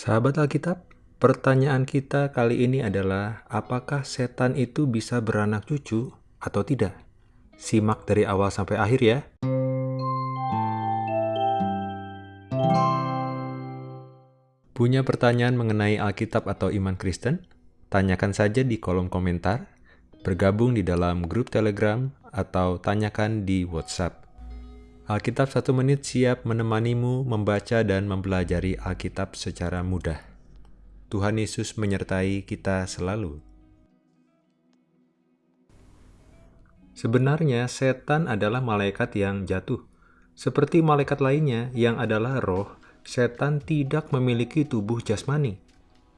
Sahabat Alkitab, pertanyaan kita kali ini adalah apakah setan itu bisa beranak cucu atau tidak? Simak dari awal sampai akhir ya. Punya pertanyaan mengenai Alkitab atau iman Kristen? Tanyakan saja di kolom komentar, bergabung di dalam grup Telegram, atau tanyakan di WhatsApp. Alkitab satu menit siap menemanimu membaca dan mempelajari Alkitab secara mudah. Tuhan Yesus menyertai kita selalu. Sebenarnya setan adalah malaikat yang jatuh. Seperti malaikat lainnya yang adalah roh, setan tidak memiliki tubuh jasmani.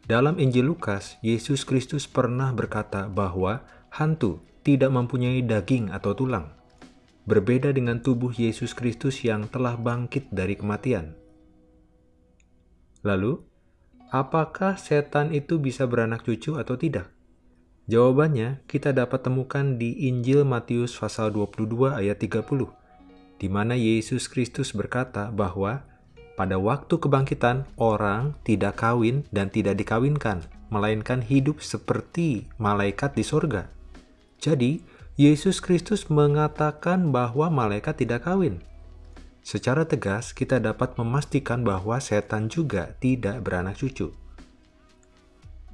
Dalam Injil Lukas, Yesus Kristus pernah berkata bahwa hantu tidak mempunyai daging atau tulang berbeda dengan tubuh Yesus Kristus yang telah bangkit dari kematian. Lalu, apakah setan itu bisa beranak cucu atau tidak? Jawabannya kita dapat temukan di Injil Matius pasal 22 ayat 30, di mana Yesus Kristus berkata bahwa pada waktu kebangkitan orang tidak kawin dan tidak dikawinkan, melainkan hidup seperti malaikat di sorga. Jadi, Yesus Kristus mengatakan bahwa malaikat tidak kawin. Secara tegas, kita dapat memastikan bahwa setan juga tidak beranak cucu.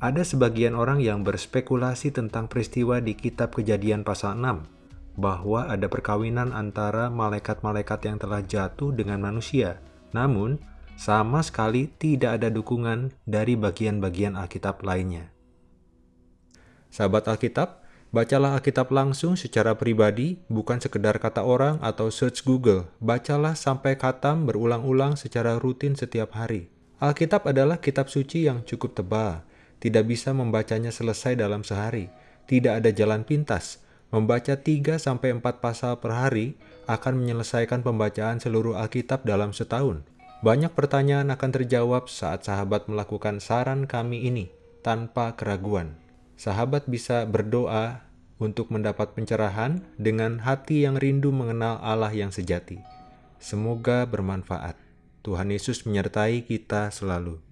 Ada sebagian orang yang berspekulasi tentang peristiwa di kitab kejadian pasal 6, bahwa ada perkawinan antara malaikat-malaikat yang telah jatuh dengan manusia. Namun, sama sekali tidak ada dukungan dari bagian-bagian Alkitab lainnya. Sahabat Alkitab, Bacalah Alkitab langsung secara pribadi, bukan sekedar kata orang atau search Google. Bacalah sampai katam berulang-ulang secara rutin setiap hari. Alkitab adalah kitab suci yang cukup tebal. Tidak bisa membacanya selesai dalam sehari. Tidak ada jalan pintas. Membaca 3-4 pasal per hari akan menyelesaikan pembacaan seluruh Alkitab dalam setahun. Banyak pertanyaan akan terjawab saat sahabat melakukan saran kami ini tanpa keraguan sahabat bisa berdoa untuk mendapat pencerahan dengan hati yang rindu mengenal Allah yang sejati. Semoga bermanfaat. Tuhan Yesus menyertai kita selalu.